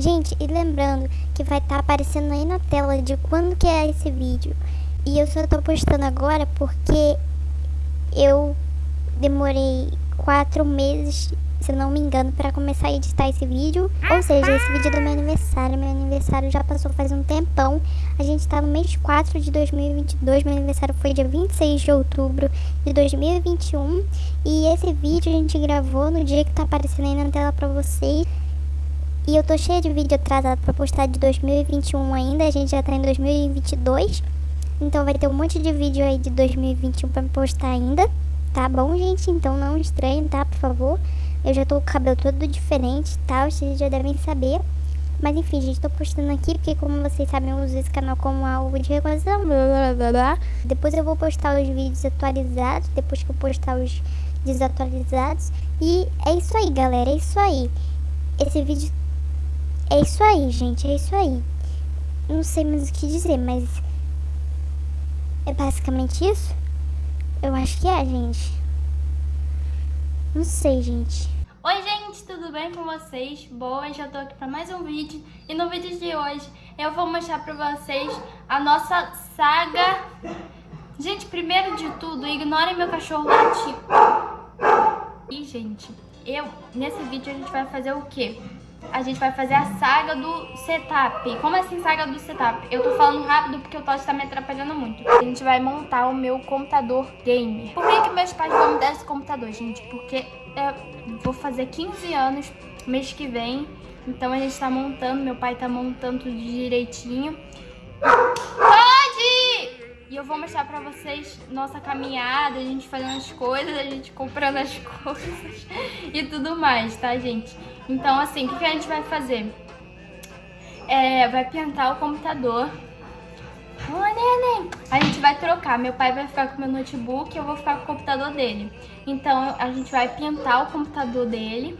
Gente, e lembrando que vai estar tá aparecendo aí na tela de quando que é esse vídeo. E eu só tô postando agora porque eu demorei quatro meses, se não me engano, para começar a editar esse vídeo. Ou seja, esse vídeo é do meu aniversário. Meu aniversário já passou faz um tempão. A gente tá no mês 4 de 2022. Meu aniversário foi dia 26 de outubro de 2021. E esse vídeo a gente gravou no dia que tá aparecendo aí na tela pra vocês. E eu tô cheia de vídeo atrasado pra postar de 2021 ainda. A gente já tá em 2022. Então vai ter um monte de vídeo aí de 2021 pra postar ainda. Tá bom, gente? Então não estranhe, tá? Por favor. Eu já tô com o cabelo todo diferente, tá? Vocês já devem saber. Mas enfim, gente, tô postando aqui porque como vocês sabem, eu uso esse canal como algo de recordação, blá, blá, blá. Depois eu vou postar os vídeos atualizados, depois que eu postar os desatualizados. E é isso aí, galera, é isso aí. Esse vídeo... É isso aí, gente, é isso aí. Não sei mais o que dizer, mas... É basicamente isso? Eu acho que é, gente. Não sei, gente. Oi, gente, tudo bem com vocês? Boa, já tô aqui pra mais um vídeo. E no vídeo de hoje eu vou mostrar pra vocês a nossa saga... Gente, primeiro de tudo, ignorem meu cachorro latir. E, gente, eu... Nesse vídeo a gente vai fazer o quê? A gente vai fazer a saga do setup. Como assim saga do setup? Eu tô falando rápido porque o Todd tá me atrapalhando muito. A gente vai montar o meu computador gamer. Por que, que meus pais vão me dar esse computador, gente? Porque eu vou fazer 15 anos mês que vem. Então a gente tá montando, meu pai tá montando tudo direitinho. E eu vou mostrar pra vocês nossa caminhada, a gente fazendo as coisas, a gente comprando as coisas e tudo mais, tá, gente? Então, assim, o que, a gente vai fazer? É, vai pintar o computador. Ô, neném! A gente vai trocar. Meu pai vai ficar com meu notebook e eu vou ficar com o computador dele. Então, a gente vai pintar o computador dele,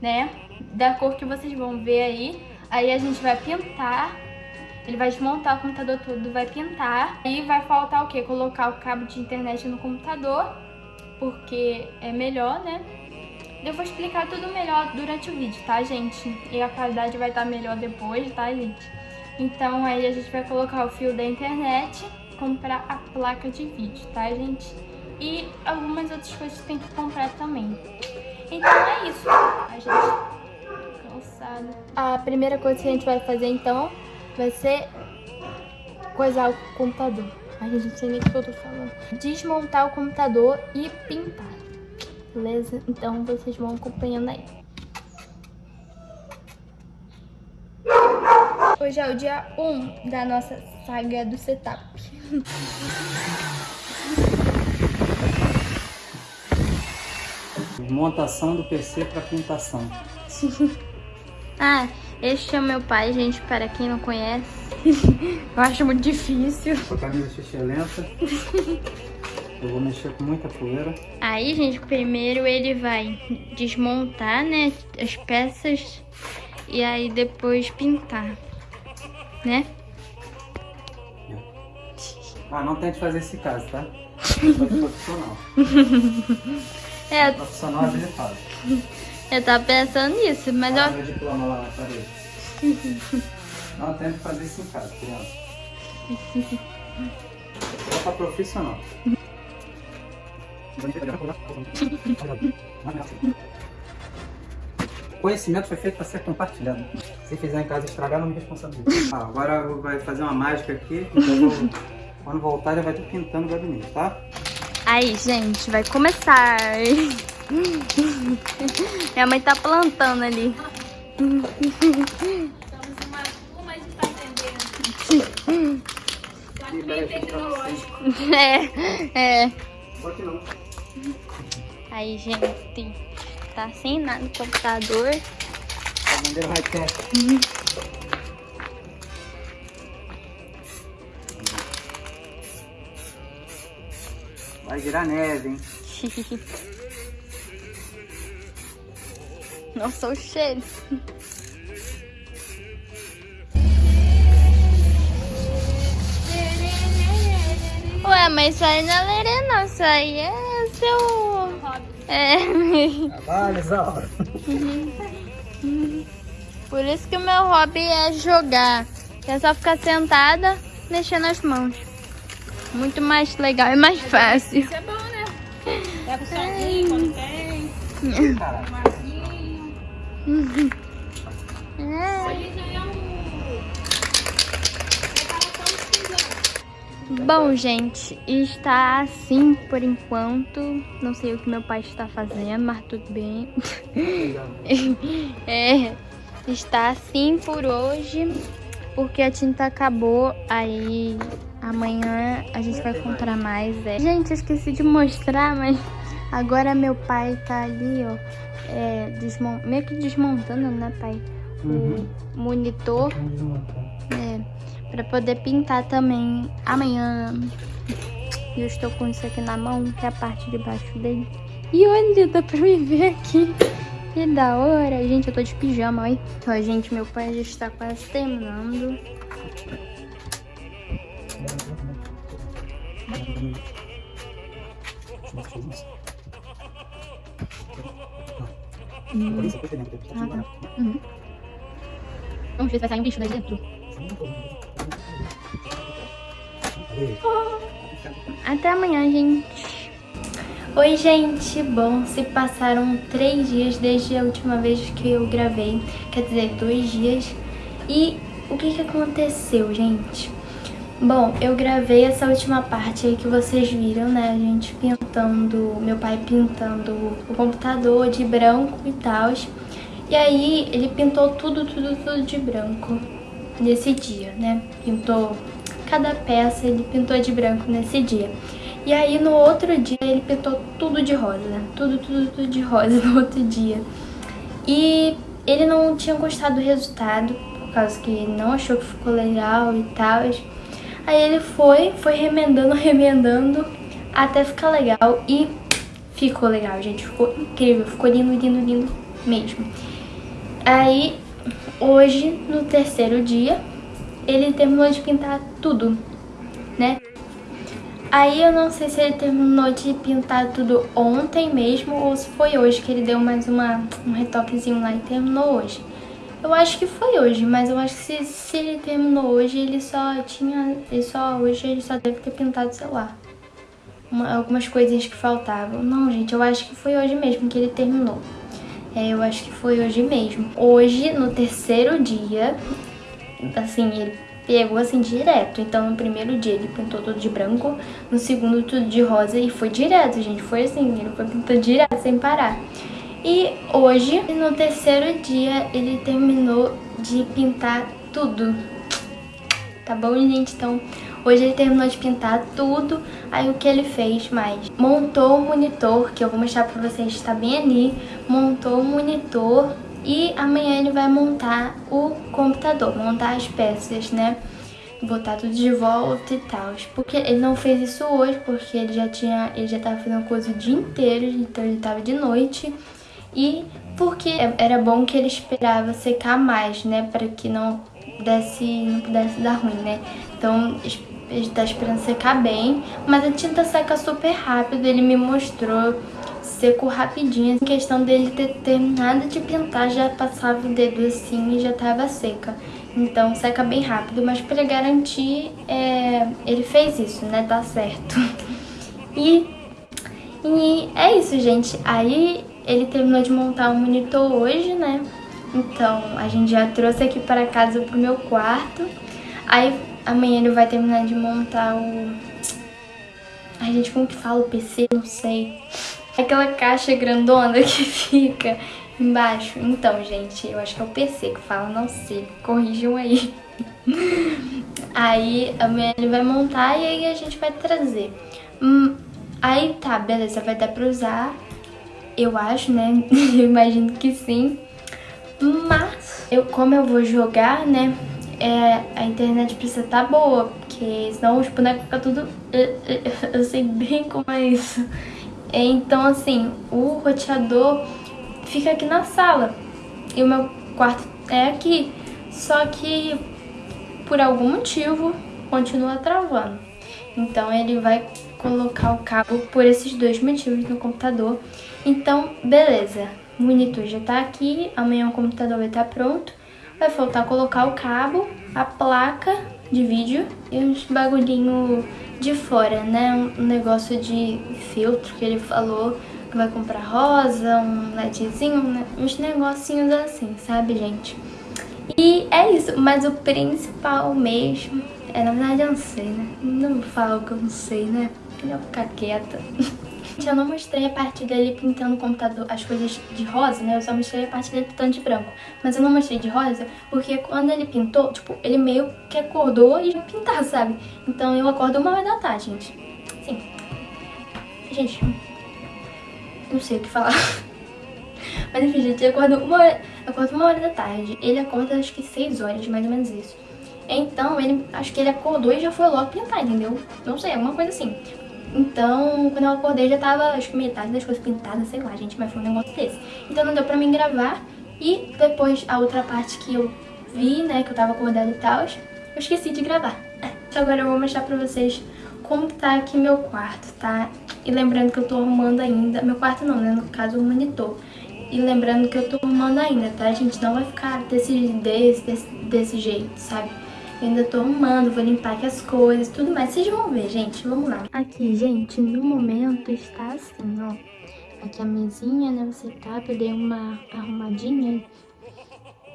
né? Da cor que vocês vão ver aí. Aí a gente vai pintar ele vai desmontar o computador todo, vai pintar. E vai faltar o quê? Colocar o cabo de internet no computador, porque é melhor, né? Eu vou explicar tudo melhor durante o vídeo, tá, gente? E a qualidade vai estar melhor depois, tá, gente? Então aí a gente vai colocar o fio da internet, comprar a placa de vídeo, tá, gente? E algumas outras coisas que tem que comprar também. Então é isso. A gente cansada. A primeira coisa que a gente vai fazer, então, vai ser coisar o computador. Ai, gente, não sei nem o que eu tô falando. Desmontar o computador e pintar. Beleza? Então vocês vão acompanhando aí. Hoje é o dia 1 da nossa saga do setup. Montação do PC para pintação. ah, este é o meu pai, gente, para quem não conhece. Eu acho muito difícil. Com a camisa xixi lenta. Eu vou mexer com muita poeira. Aí, gente, primeiro ele vai desmontar, né, as peças e aí depois pintar, né? Ah, não tente fazer esse caso, tá? Eu profissional. é. Profissional faz. Eu tava pensando nisso, mas ah, eu... Meu diploma lá na parede. Não tente fazer isso em casa, criança. Só pra profissional. Conhecimento foi feito para ser compartilhado. Se fizer em casa estragar, não me responsabilizo. Ah, agora vai fazer uma mágica aqui, então vou, quando voltar ele vai estar pintando o gabinete, tá? Aí, gente, vai começar. Minha mãe tá plantando ali. Estamos uma, de. Bem tecnológico. É, é. Pode não. Aí, gente, tá sem nada no computador. Fazendeiro high-tech. Vai virar neve, hein? Nossa, o cheiro. Ué, mas isso aí não é lerê não, isso aí é seu... É. Trabalho, Isaura. Por isso que o meu hobby é jogar. É só ficar sentada, mexendo as mãos. Muito mais legal e mais fácil. Isso é bom, né? Pega o sozinho quando tem. Pisão. Bom, gente, está assim por enquanto. Não sei o que meu pai está fazendo, mas tudo bem. É, está assim por hoje, porque a tinta acabou. Aí amanhã a gente vai comprar mais. É. Gente, esqueci de mostrar, mas agora meu pai tá ali, ó, é, meio que desmontando, né, pai? Uhum. O monitor. É, pra poder pintar também amanhã. E eu estou com isso aqui na mão, que é a parte de baixo dele. E olha, dá pra me ver aqui. Que da hora. Gente, eu tô de pijama, olha. Então, gente, meu pai já está quase terminando. Vamos ver se vai sair um bicho daí dentro. Até amanhã, gente. Oi, gente. Bom, se passaram três dias desde a última vez que eu gravei. Quer dizer, dois dias. E o que que aconteceu, gente? Bom, eu gravei essa última parte aí que vocês viram, né? A gente pintando, meu pai pintando o computador de branco e tal. E aí ele pintou tudo, tudo, tudo de branco nesse dia, né? Pintou cada peça, ele pintou de branco nesse dia. E aí no outro dia ele pintou tudo de rosa, tudo, tudo, tudo de rosa no outro dia. E ele não tinha gostado do resultado, por causa que não achou que ficou legal e tal. Aí ele foi, foi remendando, remendando, até ficar legal e ficou legal, gente. Ficou incrível, ficou lindo, lindo, lindo mesmo. Aí, hoje, no terceiro dia, ele terminou de pintar tudo, né? Aí eu não sei se ele terminou de pintar tudo ontem mesmo ou se foi hoje que ele deu mais uma, um retoquezinho lá e terminou hoje. Eu acho que foi hoje, mas eu acho que se, se ele terminou hoje, ele só tinha. Ele só, hoje ele só deve ter pintado, sei lá. Uma, algumas coisinhas que faltavam. Não, gente, eu acho que foi hoje mesmo que ele terminou. É, eu acho que foi hoje mesmo. Hoje, no terceiro dia, assim, ele pegou assim direto. Então, no primeiro dia ele pintou tudo de branco, no segundo tudo de rosa e foi direto, gente. Foi assim, ele foi pintando direto, sem parar. E hoje, no terceiro dia, ele terminou de pintar tudo. Tá bom, gente? Então, hoje ele terminou de pintar tudo. Aí, o que ele fez mais? Montou o monitor, que eu vou mostrar pra vocês, tá bem ali. Montou o monitor e amanhã ele vai montar o computador, montar as peças, né? Botar tudo de volta e tal. Porque ele não fez isso hoje, porque ele já tinha. Ele já tava fazendo coisa o dia inteiro, então ele tava de noite. E porque era bom que ele esperava secar mais, né? Para que não desse, não pudesse dar ruim, né? Então ele tá esperando secar bem, mas a tinta seca super rápido, ele me mostrou secou rapidinho. Em questão dele ter terminado de pintar, já passava o dedo assim e já tava seca. Então seca bem rápido, mas para garantir, é, ele fez isso, né? Tá certo. E, e é isso, gente. Aí ele terminou de montar o monitor hoje, né? Então a gente já trouxe aqui para casa pro meu quarto. Aí amanhã ele vai terminar de montar o... Ai, gente, como que fala o PC? Não sei. Aquela caixa grandona que fica embaixo. Então, gente, eu acho que é o PC que fala, não sei. Corrijam aí. Aí amanhã ele vai montar e aí a gente vai trazer. Hum, aí tá, beleza, vai dar pra usar. Eu acho, né? Eu imagino que sim. Mas, eu, como eu vou jogar, né? É, a internet precisa estar tá boa, porque senão os bonecos ficam tudo... Eu, eu, eu sei bem como é isso. Então, assim, o roteador fica aqui na sala e o meu quarto é aqui. Só que, por algum motivo, continua travando. Então, ele vai colocar o cabo por esses dois motivos no computador. Então, beleza. O monitor já tá aqui, amanhã o computador vai estar tá pronto. Vai faltar colocar o cabo, a placa de vídeo e uns bagulhinho de fora, né? Um negócio de filtro que ele falou que vai comprar rosa, um ledzinho, né? uns negocinhos assim, sabe, gente? E é isso, mas o principal mesmo, é na verdade eu não sei, né? Não falo que eu não sei, né? Eu ficar quieta. Eu não mostrei a parte dele pintando o computador, as coisas de rosa, né? Eu só mostrei a parte dele pintando de branco. Mas eu não mostrei de rosa porque quando ele pintou, tipo, ele meio que acordou e pintar, sabe? Então eu acordo uma hora da tarde, gente. Sim. Gente, não sei o que falar. Mas enfim, gente, eu acordo uma hora, acordo uma hora da tarde. Ele acorda acho que seis horas, mais ou menos isso. Então, ele, acho que ele acordou e já foi logo pintar, entendeu? Não sei, alguma coisa assim. Então, quando eu acordei já tava, acho que metade das coisas pintadas, sei lá, gente, mas foi um negócio desse. Então não deu pra mim gravar. E depois a outra parte que eu vi, né, que eu tava acordada e tal, eu esqueci de gravar. Então agora eu vou mostrar pra vocês como tá aqui meu quarto, tá? E lembrando que eu tô arrumando ainda, meu quarto não, né, no caso o monitor. E lembrando que eu tô arrumando ainda, tá, gente? Não vai ficar desse, desse, desse, desse jeito, sabe? Eu ainda tô arrumando, vou limpar aqui as coisas, tudo mais. Vocês vão ver, gente. Vamos lá. Aqui, gente, no momento está assim, ó. Aqui a mesinha, né, você tá, eu dei uma arrumadinha.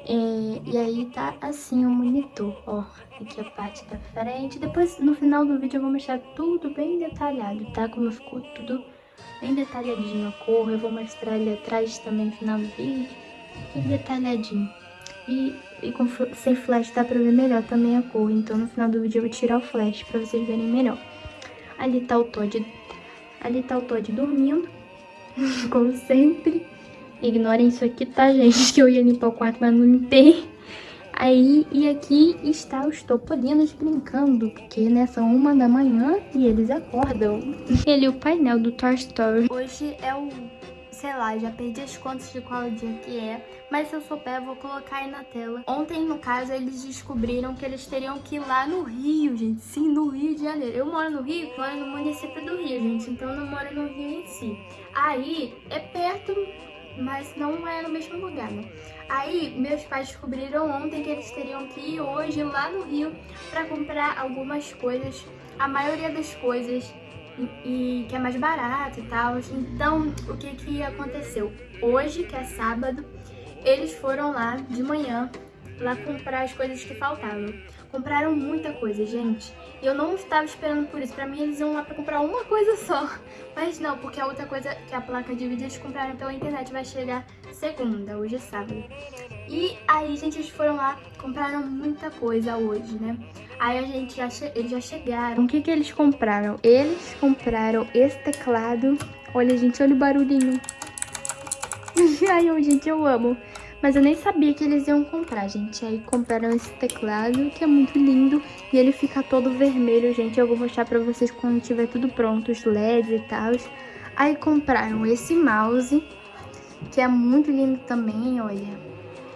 É, e aí tá assim o monitor, ó. Aqui a parte da frente. Depois, no final do vídeo, eu vou mostrar tudo bem detalhado, tá? Como ficou tudo bem detalhadinho a cor. Eu vou mostrar ali atrás também no final do vídeo. Tudo detalhadinho. E, e com, sem flash dá pra ver melhor também a cor. Então no final do vídeo eu vou tirar o flash pra vocês verem melhor. Ali tá o Todd, ali tá o Todd dormindo, como sempre. Ignorem isso aqui, tá, gente? Que eu ia limpar o quarto, mas não limpei. Aí, e aqui está os topolinos brincando, porque né, são uma da manhã e eles acordam. Ele o painel do Toy Story. Hoje é o sei lá, já perdi as contas de qual dia que é, mas se eu souber vou colocar aí na tela. Ontem, no caso, eles descobriram que eles teriam que ir lá no Rio, gente, sim, no Rio de Janeiro. Eu moro no Rio, moro no município do Rio, gente, então não moro no Rio em si. Aí, é perto, mas não é no mesmo lugar, né? Aí, meus pais descobriram ontem que eles teriam que ir hoje lá no Rio pra comprar algumas coisas, a maioria das coisas e, que é mais barato e tal. Então, o que que aconteceu? Hoje, que é sábado, eles foram lá de manhã, lá comprar as coisas que faltavam. Compraram muita coisa, gente. E eu não estava esperando por isso. Pra mim, eles iam lá pra comprar uma coisa só. Mas não, porque a outra coisa, que é a placa de vídeo, eles compraram pela internet, vai chegar segunda, hoje é sábado. E aí, gente, eles foram lá, compraram muita coisa hoje, né? Aí a gente já eles já chegaram. O que que eles compraram? Eles compraram esse teclado. Olha, gente, olha o barulhinho. Ai, gente, eu amo. Mas eu nem sabia que eles iam comprar, gente. Aí compraram esse teclado, que é muito lindo. E ele fica todo vermelho, gente. Eu vou mostrar pra vocês quando tiver tudo pronto, os LEDs e tal. Aí compraram esse mouse, que é muito lindo também, olha.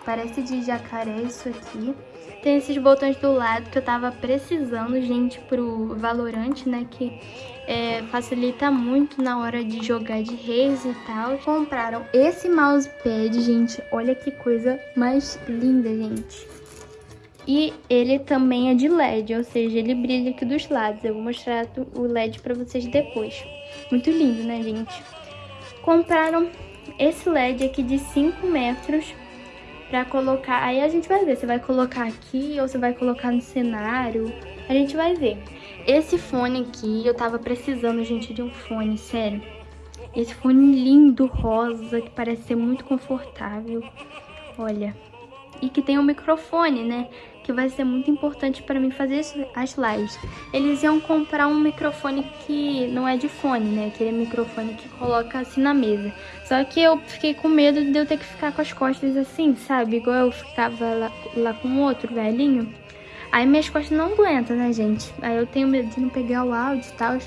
Parece de jacaré isso aqui. Tem esses botões do lado que eu tava precisando, gente, pro Valorant, né? Que é, facilita muito na hora de jogar de reis e tal. Compraram esse mousepad, gente. Olha que coisa mais linda, gente. E ele também é de LED, ou seja, ele brilha aqui dos lados. Eu vou mostrar o LED pra vocês depois. Muito lindo, né, gente? Compraram esse LED aqui de 5 metros pra colocar. Aí a gente vai ver se vai colocar aqui ou se vai colocar no cenário. A gente vai ver. Esse fone aqui, eu tava precisando, gente, de um fone, sério. Esse fone lindo, rosa, que parece ser muito confortável. Olha. E que tem um microfone, né? Que vai ser muito importante para mim fazer as lives. Eles iam comprar um microfone que não é de fone, né? Aquele microfone que coloca assim na mesa. Só que eu fiquei com medo de eu ter que ficar com as costas assim, sabe? Igual eu ficava lá, lá com outro velhinho. Aí minhas costas não aguentam, né, gente? Aí eu tenho medo de não pegar o áudio e tal.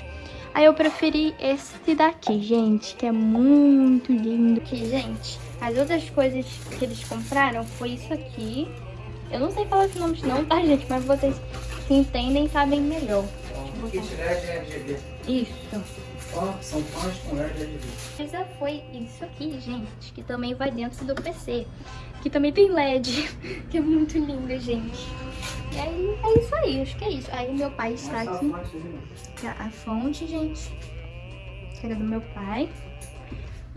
Aí eu preferi esse daqui, gente, que é muito lindo. Aqui, gente, as outras coisas que eles compraram foi isso aqui. Eu não sei falar esses nomes não, tá, gente? Mas vocês que entendem sabem melhor. Kit LED RGB. Isso. Ó, são pães com LED RGB. Mas já foi isso aqui, gente, que também vai dentro do PC. Que também tem LED, que é muito lindo, gente. E aí, é isso aí, acho que é isso. Aí meu pai está Essa aqui. a fonte, gente, que era do meu pai.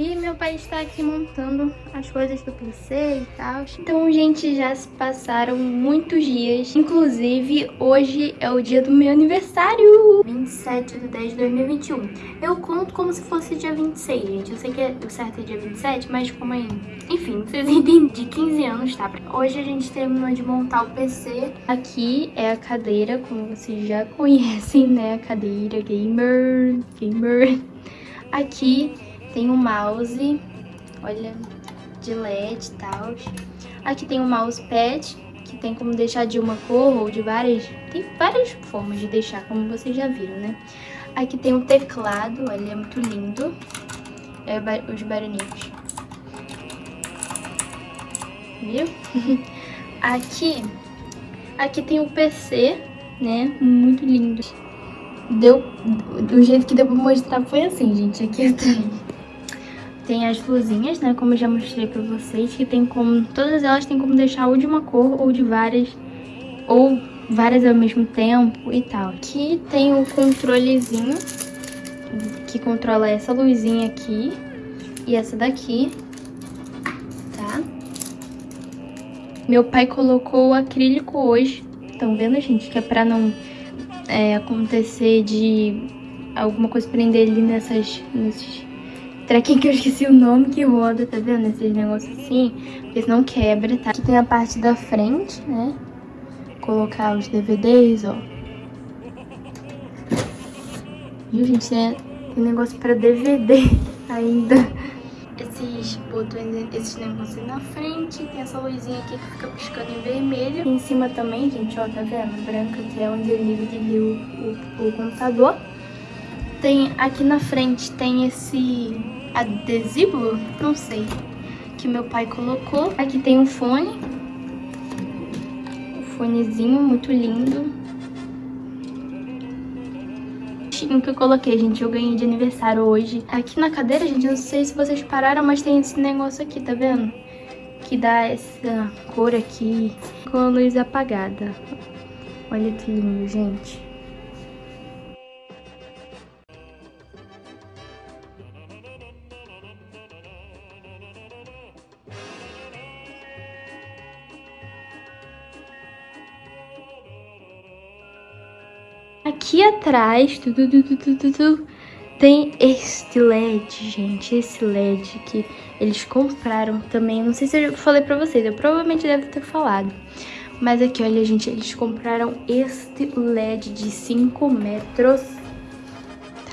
E meu pai está aqui montando as coisas do PC e tal. Então, gente, já se passaram muitos dias. Inclusive, hoje é o dia do meu aniversário. 27 de 10 de 2021. Eu conto como se fosse dia 26, gente. Eu sei que é- o certo é dia 27, mas como é... Enfim, vocês entendem. De 15 anos, tá? Hoje a gente terminou de montar o PC. Aqui é a cadeira, como vocês já conhecem, né? A cadeira gamer, gamer. Aqui tem o mouse, olha, de LED e tal. Aqui tem o mousepad, que tem como deixar de uma cor ou de várias... Tem várias formas de deixar, como vocês já viram, né? Aqui tem o teclado, olha, é muito lindo. É, os barulhinhos. Viu? aqui, aqui tem o PC, né? Muito lindo. Deu, do jeito que deu pra mostrar foi assim, gente. Aqui atrás tem as luzinhas, né? Como eu já mostrei pra vocês, que tem como... Todas elas tem como deixar ou de uma cor ou de várias, ou várias ao mesmo tempo e tal. Aqui tem o controlezinho, que controla essa luzinha aqui e essa daqui, tá? Meu pai colocou o acrílico hoje, estão vendo, gente? Que é pra não é, acontecer de alguma coisa prender ali nessas, nesses trequinhos que eu esqueci o nome que roda, tá vendo? Esses negócios assim, porque senão quebra, tá? Aqui tem a parte da frente, né? Colocar os DVDs, ó. Viu, gente? Tem, tem negócio pra DVD ainda. Esses botões, esses negócios na frente. Tem essa luzinha aqui que fica piscando em vermelho. Em cima também, gente, ó, tá vendo? Branca, que é onde e desligo o, o computador. Tem aqui na frente tem esse adesivo, não sei, que meu pai colocou. Aqui tem um fone. Um fonezinho muito lindo. que eu coloquei, gente, eu ganhei de aniversário hoje. Aqui na cadeira, gente, eu não sei se vocês pararam, mas tem esse negócio aqui, tá vendo? Que dá essa cor aqui com a luz apagada. Olha que lindo, gente. Atrás, tu, tu, tu, tem este LED, gente. Esse LED que eles compraram também. Não sei se eu falei pra vocês, eu provavelmente devo ter falado. Mas aqui, olha, gente, eles compraram este LED de 5 metros.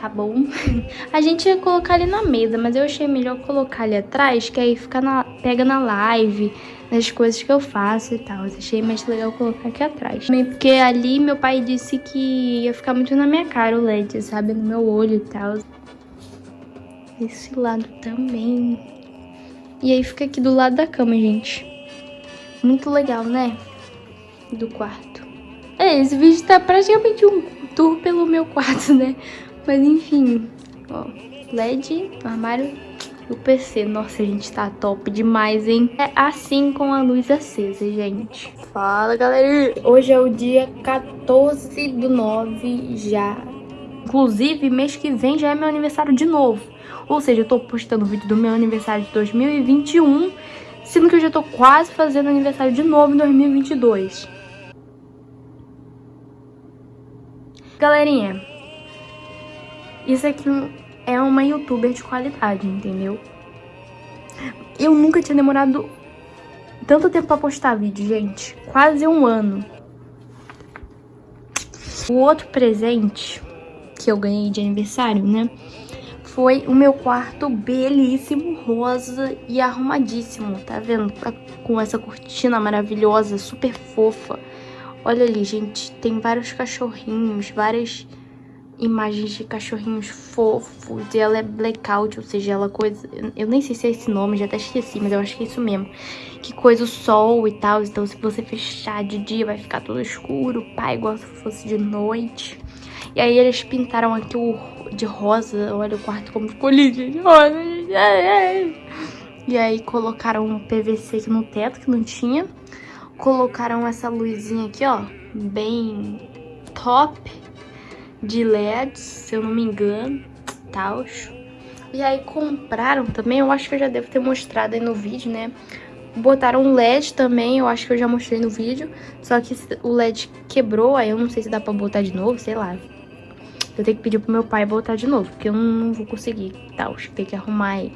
Tá bom? A gente ia colocar ali na mesa, mas eu achei melhor colocar ali atrás, que aí fica na, pega na live, nas coisas que eu faço e tal. Eu achei mais legal colocar aqui atrás. Também porque ali meu pai disse que ia ficar muito na minha cara o LED, sabe? No meu olho e tal. Esse lado também. E aí fica aqui do lado da cama, gente. Muito legal, né? Do quarto. É, esse vídeo tá praticamente um tour pelo meu quarto, né? Mas enfim, ó, LED, armário o PC. Nossa, gente, tá top demais, hein? É assim com a luz acesa, gente. Fala, galera! Hoje é o dia 14 do 9 já. Inclusive, mês que vem já é meu aniversário de novo. Ou seja, eu tô postando o vídeo do meu aniversário de 2021, sendo que eu já tô quase fazendo aniversário de novo em 2022. Galerinha, isso aqui é uma youtuber de qualidade, entendeu? Eu nunca tinha demorado tanto tempo pra postar vídeo, gente. Quase um ano. O outro presente que eu ganhei de aniversário, né? Foi o meu quarto belíssimo, rosa e arrumadíssimo, tá vendo? Com essa cortina maravilhosa, super fofa. Olha ali, gente, tem vários cachorrinhos, várias imagens de cachorrinhos fofos. E ela é blackout, ou seja, ela coisa... Eu nem sei se é esse nome, já até esqueci, mas eu acho que é isso mesmo. Que coisa o sol e tal, então se você fechar de dia vai ficar tudo escuro, pá, igual se fosse de noite. E aí eles pintaram aqui o de rosa. Olha o quarto como ficou lindo, rosa. E aí colocaram um PVC aqui no teto, que não tinha. Colocaram essa luzinha aqui, ó, bem top de LEDs, se eu não me engano, tal. E aí compraram também, eu acho que eu já devo ter mostrado aí no vídeo, né? Botaram LED também, eu acho que eu já mostrei no vídeo. Só que o LED quebrou, aí eu não sei se dá pra botar de novo, sei lá. Eu tenho que pedir pro meu pai botar de novo, porque eu não vou conseguir, tal. Tem que arrumar aí.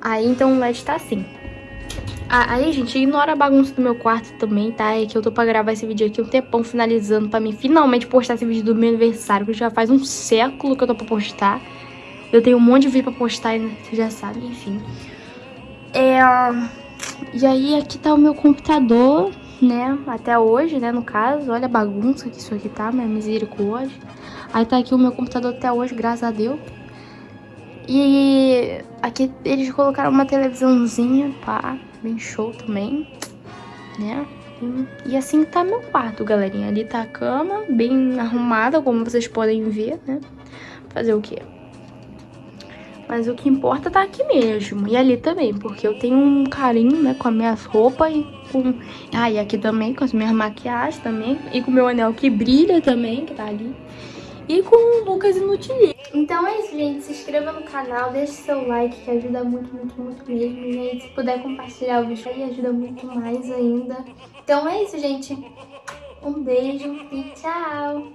Aí, então, o LED tá assim. Ah, aí, gente, ignora a bagunça do meu quarto também, tá? É que eu tô pra gravar esse vídeo aqui um tempão finalizando pra mim finalmente postar esse vídeo do meu aniversário, que já faz um século que eu tô pra postar. Eu tenho um monte de vídeo pra postar, você já sabe, enfim. É... E aí, aqui tá o meu computador, né? Até hoje, né, no caso. Olha a bagunça que isso aqui tá, minha misericórdia. Aí tá aqui o meu computador até hoje, graças a Deus. E aqui eles colocaram uma televisãozinha, pá, bem show também, né? E, assim tá meu quarto, galerinha. Ali tá a cama, bem arrumada, como vocês podem ver, né? Fazer o quê? Mas o que importa tá aqui mesmo. E ali também, porque eu tenho um carinho, né, com as minhas roupas e com... Ah, e aqui também, com as minhas maquiagens também. E com o meu anel que brilha também, que tá ali e com o Lucas Inutilismo. Então é isso, gente. Se inscreva no canal, deixe seu like, que ajuda muito, muito, muito mesmo, gente. Se puder compartilhar o vídeo aí, ajuda muito mais ainda. Então é isso, gente. Um beijo e tchau!